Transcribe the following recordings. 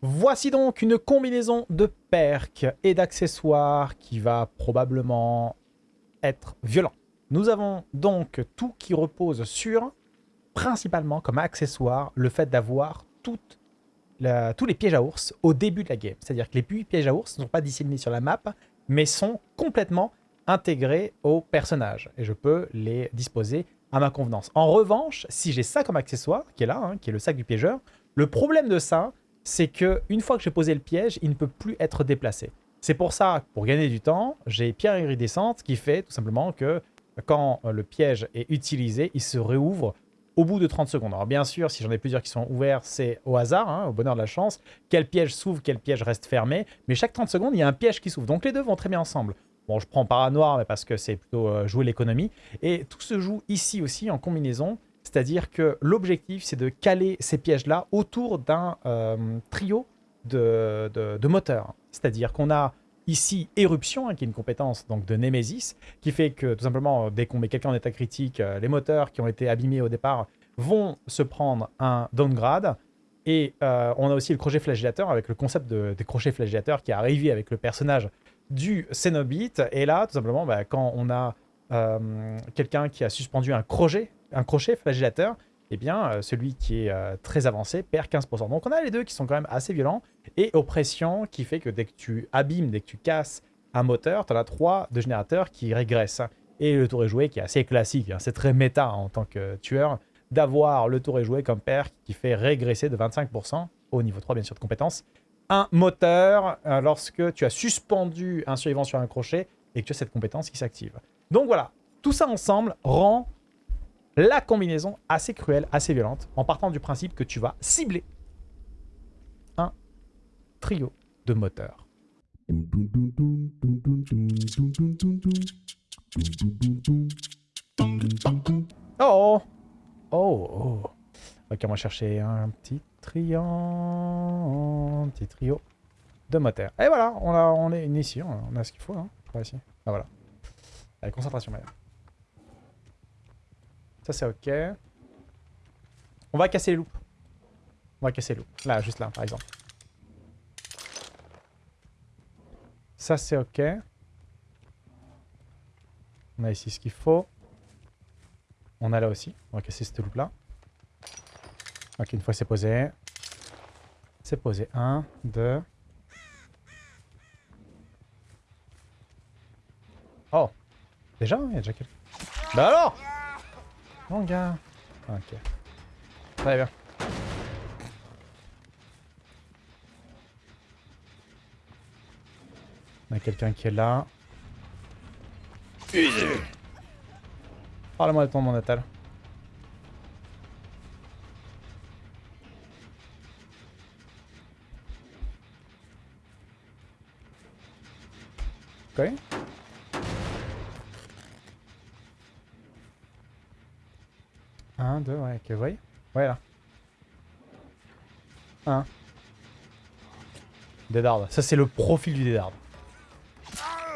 Voici donc une combinaison de perks et d'accessoires qui va probablement être violent. Nous avons donc tout qui repose sur, principalement comme accessoire, le fait d'avoir tous les pièges à ours au début de la game. C'est-à-dire que les pièges à ours ne sont pas disséminés sur la map, mais sont complètement intégrés au personnage. Et je peux les disposer à ma convenance. En revanche, si j'ai ça comme accessoire, qui est là, hein, qui est le sac du piégeur, le problème de ça, c'est que une fois que j'ai posé le piège, il ne peut plus être déplacé. C'est pour ça, pour gagner du temps, j'ai pierre iridescente qui fait tout simplement que quand le piège est utilisé, il se réouvre au bout de 30 secondes. Alors bien sûr, si j'en ai plusieurs qui sont ouverts, c'est au hasard, hein, au bonheur de la chance. Quel piège s'ouvre, quel piège reste fermé. Mais chaque 30 secondes, il y a un piège qui s'ouvre. Donc les deux vont très bien ensemble. Bon, je prends paranoir, mais parce que c'est plutôt euh, jouer l'économie. Et tout se joue ici aussi en combinaison. C'est-à-dire que l'objectif, c'est de caler ces pièges-là autour d'un euh, trio de, moteurs. C'est-à-dire qu'on a ici Éruption, hein, qui est une compétence donc, de Nemesis, qui fait que tout simplement, dès qu'on met quelqu'un en état critique, euh, les moteurs qui ont été abîmés au départ vont se prendre un downgrade. Et on a aussi le crochet flagellateur, avec le concept de, des crochets flagellateurs qui est arrivé avec le personnage du Cenobite. Et là, tout simplement, bah, quand on a euh, quelqu'un qui a suspendu un crochet, un crochet flagellateur, eh bien, euh, celui qui est euh, très avancé perd 15%. Donc on a les deux qui sont quand même assez violents. Et oppression qui fait que dès que tu abîmes, dès que tu casses un moteur, tu en as trois de générateurs qui régressent. Et le tour est joué qui est assez classique, hein. c'est très méta en tant que tueur, d'avoir le tour est joué comme père qui fait régresser de 25% au niveau 3 bien sûr de compétences un moteur euh, lorsque tu as suspendu un survivant sur un crochet et que tu as cette compétence qui s'active. Donc voilà, tout ça ensemble rend la combinaison assez cruelle, assez violente, en partant du principe que tu vas cibler un trio de moteurs. Oh Oh Oh Ok, on va chercher un petit un petit trio de moteurs. Et voilà, on, a, on est ici, on a ce qu'il faut, hein, ici. Ah voilà. Allez, concentration meilleure. Ça c'est ok. On va casser les loupes. On va casser les loupes. Là, juste là, par exemple. Ça c'est ok. On a ici ce qu'il faut. On a là aussi. On va casser cette loupe là. Ok, une fois c'est posé. C'est posé. 1, 2. Oh Déjà Il y a déjà quelqu'un. Bah alors Manga Ok. Très bien. On a quelqu'un qui est là. Parle-moi de ton monde natal. Okay. 1, 2, ouais, que voyez Ouais, là. 1. Dédarde. Ça, c'est le profil du dédarde.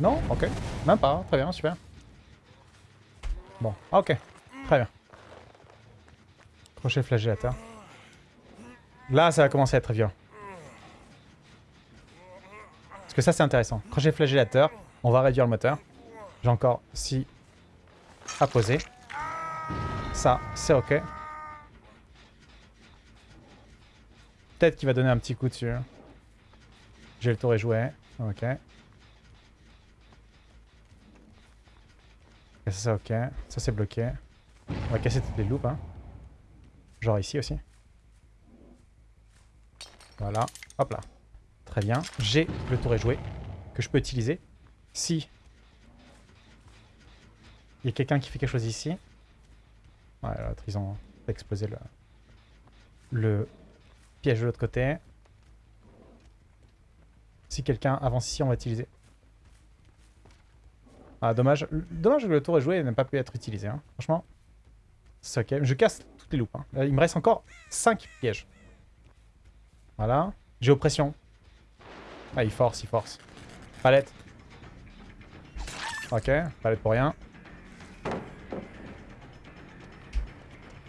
Non? Ok. Même pas. Très bien, super. Bon. Ok. Très bien. Crochet flagellateur. Là, ça va commencer à être violent. Parce que ça, c'est intéressant. Crochet flagellateur. On va réduire le moteur. J'ai encore 6 à poser. Ça, c'est ok. Peut-être qu'il va donner un petit coup dessus. J'ai le tour est joué. Ok. ça, c'est ok. Ça, c'est bloqué. On va casser toutes les loupes. Hein. Genre ici aussi. Voilà. Hop là. Très bien. J'ai le tour est joué. Que je peux utiliser. Si il y a quelqu'un qui fait quelque chose ici. Ouais, l'autre, ils ont explosé le, le piège de l'autre côté. Si quelqu'un avance ici, on va utiliser. Ah, dommage. Dommage que le tour est joué et n'a pas pu être utilisé. Hein. Franchement, c'est ok. Je casse toutes les loupes. Hein. Il me reste encore 5 pièges. Voilà. J'ai oppression. Ah, il force, il force. Palette. Ok, palette pour rien.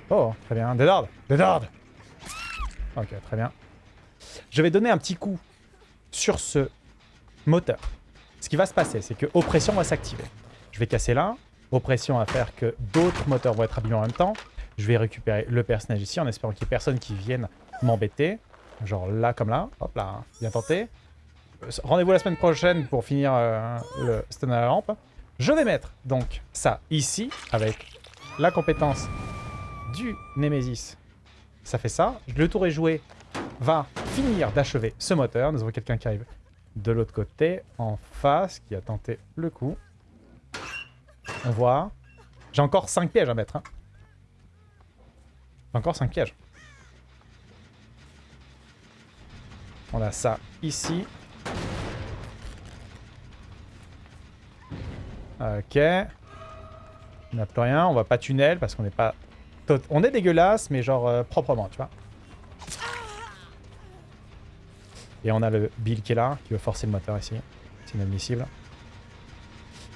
Oh, très bien. Dédarde Dédarde Ok, très bien. Je vais donner un petit coup sur ce moteur. Ce qui va se passer, c'est que oppression va s'activer. Je vais casser là. Oppression va faire que d'autres moteurs vont être abîmés en même temps. Je vais récupérer le personnage ici en espérant qu'il n'y ait personne qui vienne m'embêter. Genre là comme là. Hop là, bien tenté. Euh, rendez-vous la semaine prochaine pour finir euh, le stun à la lampe. Je vais mettre donc ça ici avec la compétence du Nemesis. Ça fait ça. Le tour est joué va finir d'achever ce moteur. Nous avons quelqu'un qui arrive de l'autre côté, en face, qui a tenté le coup. On voit. J'ai encore 5 pièges à mettre. Hein. Encore 5 pièges. On a ça ici. Ok. On n'a plus rien. On va pas tunnel parce qu'on n'est pas... On est dégueulasse, mais genre euh, proprement, tu vois. Et on a le Bill qui est là, qui veut forcer le moteur ici. C'est inadmissible.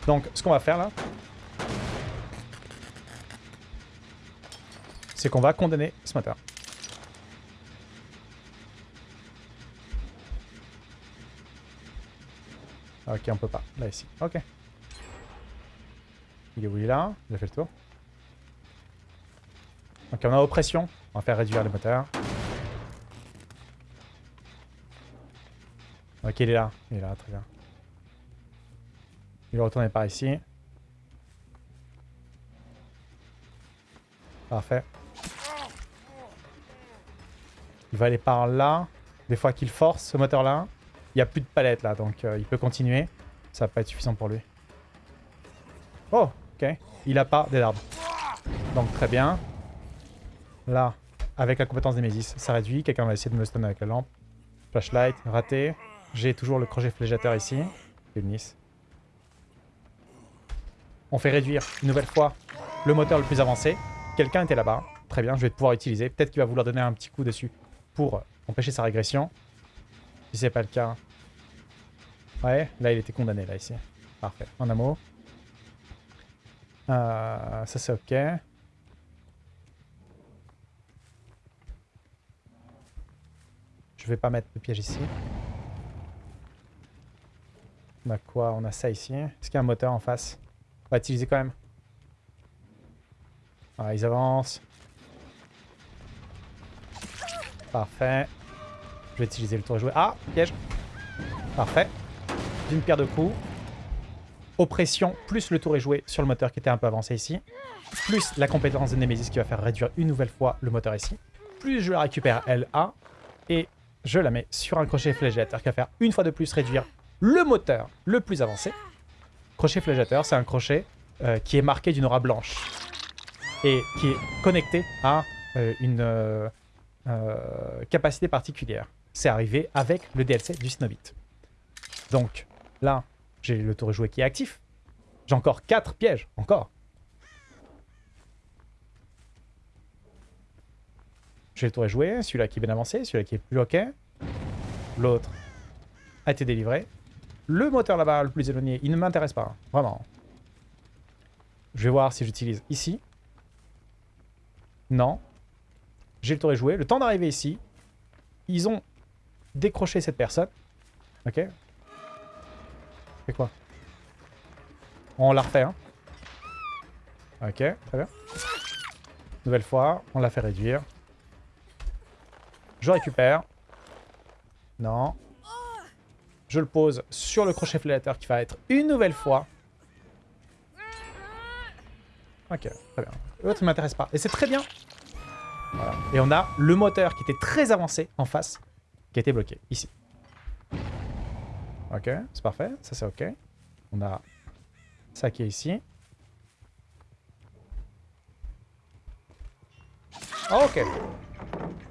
Donc, ce qu'on va faire là, c'est qu'on va condamner ce moteur. Ok, on peut pas. Là, ici. Ok. Il est où il est là? Il a fait le tour. Ok, on a oppression. On va faire réduire les moteurs. Ok, il est là. Il est là, très bien. Il va retourner par ici. Parfait. Il va aller par là. Des fois qu'il force ce moteur-là. Il n'y a plus de palette là, donc euh, il peut continuer. Ça va pas être suffisant pour lui. Oh, ok. Il a pas d'arbres. Donc très bien. Là, avec la compétence des Mésis, ça réduit. Quelqu'un va essayer de me stun avec la lampe. Flashlight, raté. J'ai toujours le crochet flégiateur ici. Nice. On fait réduire une nouvelle fois le moteur le plus avancé. Quelqu'un était là-bas. Très bien, je vais pouvoir utiliser. Peut-être qu'il va vouloir donner un petit coup dessus pour empêcher sa régression. Si c'est pas le cas. Ouais, là il était condamné, là, ici. Parfait, en amour. Euh, ça c'est ok. Je vais pas mettre de piège ici. On a quoi On a ça ici. Est-ce qu'il y a un moteur en face? On va utiliser quand même. Ah, ils avancent. Parfait. Je vais utiliser le tour et jouer. Ah, piège. Parfait. D'une pierre de coups. Oppression, plus le tour est joué sur le moteur qui était un peu avancé ici. Plus la compétence de Nemesis qui va faire réduire une nouvelle fois le moteur ici. Plus je la récupère LA. Et je la mets sur un crochet flégiateur qui va faire une fois de plus réduire le moteur le plus avancé. Crochet flégiateur, c'est un crochet euh, qui est marqué d'une aura blanche et qui est connecté à euh, une euh, capacité particulière. C'est arrivé avec le DLC du Snowbit. Donc là, j'ai le tour joué qui est actif. J'ai encore 4 pièges, encore. J'ai le tour joué, celui-là qui est bien avancé, celui-là qui est plus ok. L'autre a été délivré. Le moteur là-bas, le plus éloigné, il ne m'intéresse pas. Vraiment. Je vais voir si j'utilise ici. Non. J'ai le tour joué. Le temps d'arriver ici. Ils ont décroché cette personne. Ok. C'est quoi? On la refait, hein. Ok, très bien. Nouvelle fois, on l'a fait réduire. Je récupère. Non. Je le pose sur le crochet flélateur qui va être une nouvelle fois. Ok, très bien. L'autre ne m'intéresse pas. Et c'est très bien. Voilà. Et on a le moteur qui était très avancé en face, qui été bloqué, ici. Ok, c'est parfait. Ça, c'est ok. On a ça qui est ici. ok.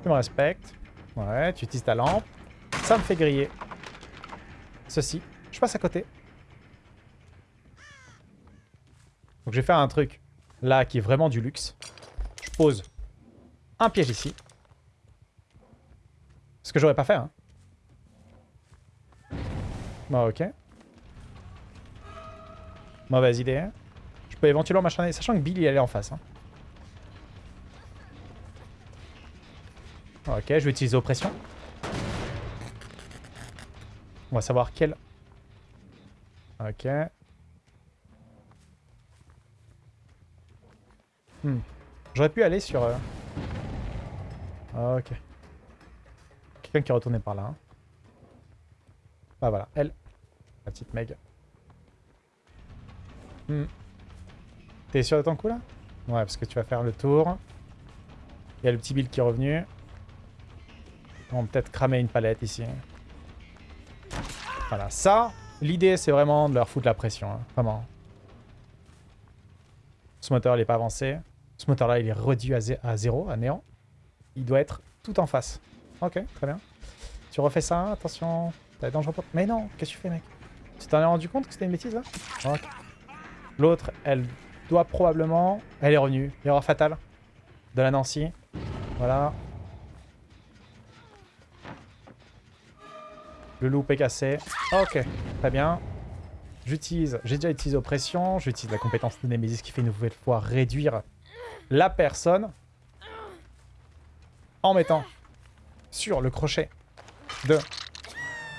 Tu me. Ouais, tu utilises ta lampe. Ça me fait griller ceci. Je passe à côté. Donc je vais faire un truc là qui est vraiment du luxe. Je pose un piège ici. Ce que j'aurais pas fait. Hein. Bon, ok. Mauvaise idée. Hein. Je peux éventuellement m'acharner, sachant que Billy est en face. Hein. Ok, je vais utiliser oppression. On va savoir quel... Ok. Hmm. J'aurais pu aller sur... euh, Ok. Quelqu'un qui est retourné par là. hein. Ah voilà, elle. La petite Meg. Hmm. T'es sûr de ton coup là? Ouais, parce que tu vas faire le tour. Il y a le petit Bill qui est revenu. On va peut-être cramer une palette ici. Voilà, ça, l'idée c'est vraiment de leur foutre la pression. hein, Vraiment. Ce moteur il est pas avancé. Ce moteur là il est réduit à, zé- à zéro, à néant. Il doit être tout en face. Ok, très bien. Tu refais ça, attention. T'as dangereux pour... Mais non, qu'est-ce que tu fais mec? Tu t'en es rendu compte que c'était une bêtise là? L'autre, elle doit probablement... Elle est revenue. Erreur fatale. De la Nancy. Voilà. Le loop est cassé. Ok, très bien. J'utilise... J'ai déjà utilisé oppression. J'utilise la compétence de Nemesis qui fait une nouvelle fois réduire la personne en mettant sur le crochet de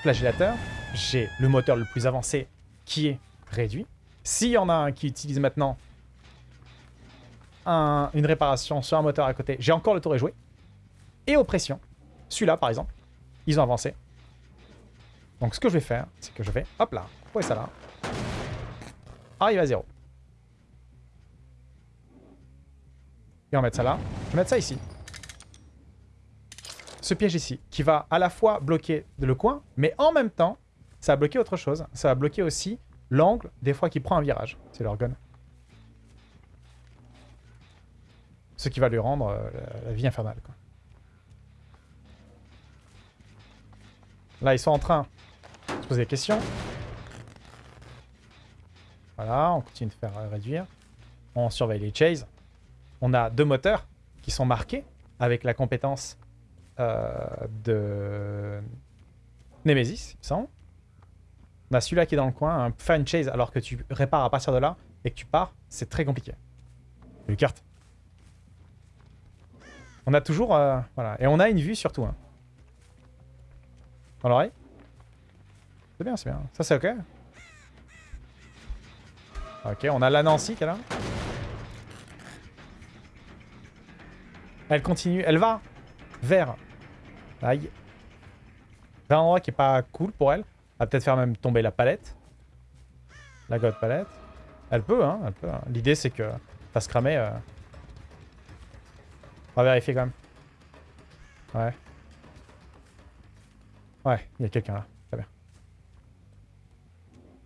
flagellateur. J'ai le moteur le plus avancé qui est réduit. S'il y en a un qui utilise maintenant un- une réparation sur un moteur à côté, j'ai encore le tour est joué. Et oppression. Celui-là, par exemple, ils ont avancé. Donc ce que je vais faire, c'est que je vais, hop là, poser ça là. Arrive à zéro. Et on va mettre ça là. Je vais mettre ça ici. Ce piège ici, qui va à la fois bloquer le coin, mais en même temps, ça va bloquer autre chose. Ça va bloquer aussi l'angle, des fois, qui prend un virage. C'est gun. Ce qui va lui rendre euh, la, vie infernale. Là, ils sont en train poser des questions. Voilà, on continue de faire euh, réduire. On surveille les chases. On a deux moteurs qui sont marqués avec la compétence euh, de Nemesis, il me semble. On a celui-là qui est dans le coin. Faire une chase alors que tu répares à partir de là et que tu pars, c'est très compliqué. Une carte. On a toujours... euh, voilà. Et on a une vue surtout. Hein. Dans l'oreille. C'est bien, c'est bien. Ça, c'est OK? Ok, on a la Nancy qui est là. Elle continue, elle va vers... Aïe. Vers un endroit qui est pas cool pour elle. Elle va peut-être faire même tomber la palette. La god palette. Elle peut, hein, elle peut. hein. L'idée, c'est que pas se cramer. euh. On va vérifier quand même. Ouais. Ouais, il y a quelqu'un là. Très bien.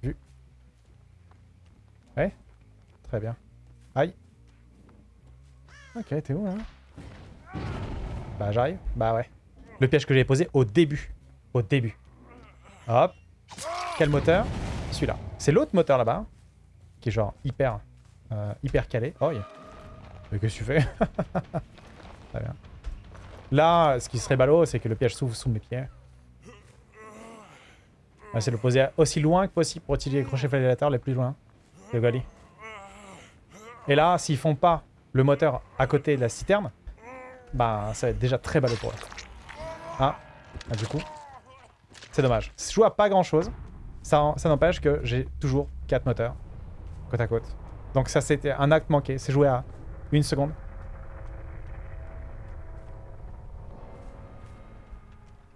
Vu. Ouais. Très bien. Aïe. Ok, t'es où là? Bah j'arrive. Bah ouais. Le piège que j'ai posé au début. Au début. Hop. Quel moteur? Celui-là. C'est l'autre moteur là-bas. hein, Qui est genre hyper... euh, hyper calé. Oh. Mais qu'est-ce que tu fais? Très bien. Là, ce qui serait ballot, c'est que le piège s'ouvre sous mes pieds. On va essayer de le poser aussi loin que possible pour utiliser les crochets flagellateurs les plus loin. Et là, s'ils font pas le moteur à côté de la citerne, bah ça va être déjà très ballot pour eux. Ah, ah, du coup, c'est dommage. Je joue à pas grand chose. Ça, ça n'empêche que j'ai toujours 4 moteurs côte à côte. Donc ça c'était un acte manqué. C'est joué à une seconde.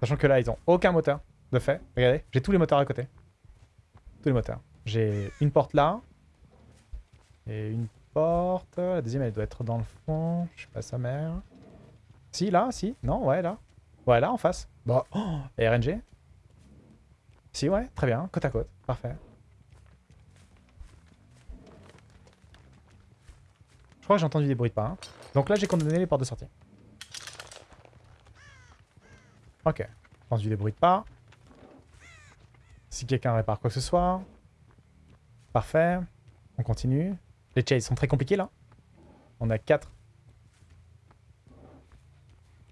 Sachant que là, ils ont aucun moteur de fait. Regardez, j'ai tous les moteurs à côté. Tous les moteurs. J'ai une porte là. Et une porte. La deuxième, elle doit être dans le fond. Je sais pas sa mère. Si, là, si. Non, ouais, là. Ouais, là, en face. Bon. Oh, et RNG Si, ouais, très bien. Côte à côte. Parfait. Je crois que j'ai entendu des bruits de pas. hein. Donc là, j'ai condamné les portes de sortie. Ok. Entendu des bruits de pas. Si quelqu'un répare quoi que ce soit. Parfait. On continue. Les chases sont très compliqués là. On a 4.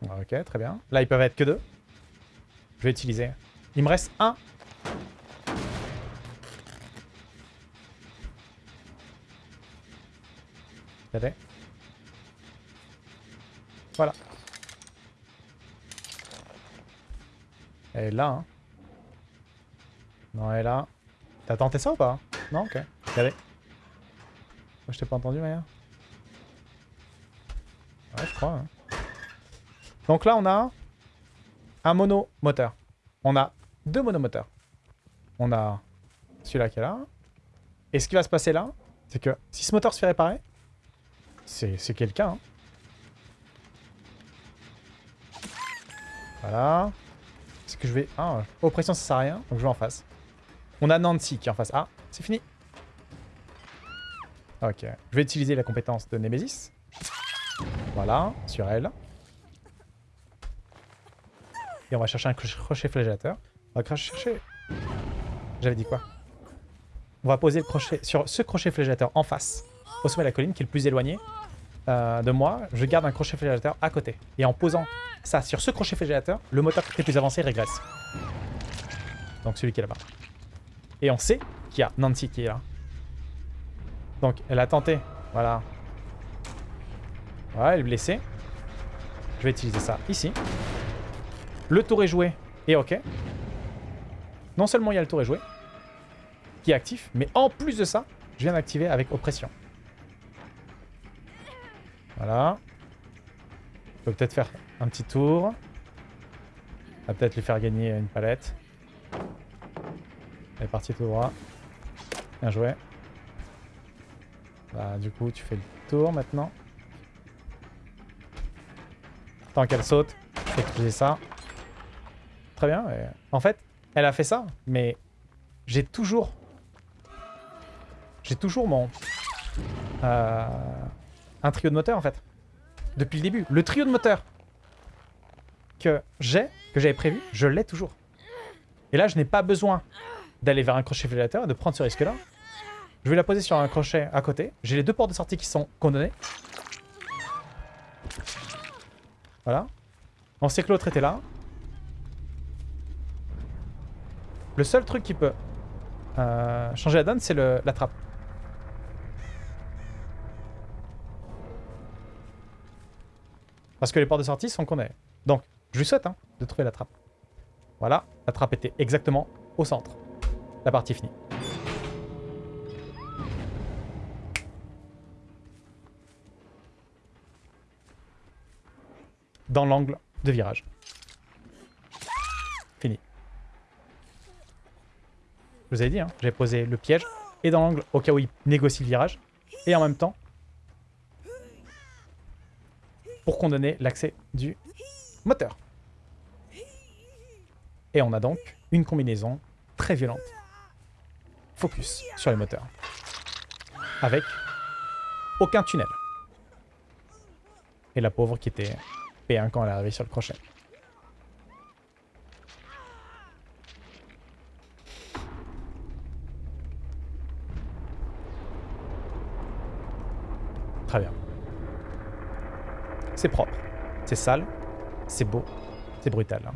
Ok, très bien. Là, ils peuvent être que deux. Je vais utiliser. Il me reste un. Regardez. Voilà. Et là, hein. Non, elle est là. T'as tenté ça ou pas? Non Ok. Regardez. Je t'ai pas entendu, Maya Ouais, je crois. hein. Donc là, on a un monomoteur. On a deux monomoteurs. On a celui-là qui est là. Et ce qui va se passer là, c'est que si ce moteur se fait réparer, c'est c'est quelqu'un. hein. Voilà. Est-ce que je vais... Ah, oppression, ça sert à rien. Donc je vais en face. On a Nancy qui est en face. Ah, c'est fini. Ok. Je vais utiliser la compétence de Nemesis. Voilà, sur elle. Et on va chercher un crochet flagellateur. On va chercher... J'avais dit quoi? On va poser le crochet sur ce crochet flagellateur en face, au sommet de la colline, qui est le plus éloigné euh, de moi. Je garde un crochet flagellateur à côté. Et en posant ça sur ce crochet flagellateur, le moteur qui est plus avancé régresse. Donc celui qui est là-bas. Et on sait qu'il y a Nancy qui est là. Donc elle a tenté. Voilà. Voilà, elle est blessée. Je vais utiliser ça ici. Le tour est joué. Et ok. Non seulement il y a le tour est joué, qui est actif, mais en plus de ça, je viens d'activer avec oppression. Voilà. Je peux peut-être faire un petit tour. On va peut-être lui faire gagner une palette. Elle est partie tout droit. Bien joué. Bah, du coup, tu fais le tour maintenant. Tant qu'elle saute, je fais ça. Très bien. En fait, elle a fait ça, mais j'ai toujours... J'ai toujours mon... euh, un trio de moteurs, en fait. Depuis le début. Le trio de moteurs que j'ai, que j'avais prévu, je l'ai toujours. Et là, je n'ai pas besoin d'aller vers un crochet flagellateur et de prendre ce risque-là. Je vais la poser sur un crochet à côté. J'ai les deux portes de sortie qui sont condamnées. Voilà. On sait que l'autre était là. Le seul truc qui peut euh, changer la donne, c'est la trappe. Parce que les portes de sortie sont condamnées. Donc, je lui souhaite hein, de trouver la trappe. Voilà, la trappe était exactement au centre. La partie finie. Dans l'angle de virage. Fini. Je vous avais dit, hein, j'ai posé le piège et dans l'angle au cas où il négocie le virage. Et en même temps, pour condamner l'accès du moteur. Et on a donc une combinaison très violente. Focus sur les moteurs. Avec aucun tunnel. Et la pauvre qui était P1 quand elle est arrivée sur le crochet. Très bien. C'est propre, c'est sale, c'est beau, c'est brutal. hein.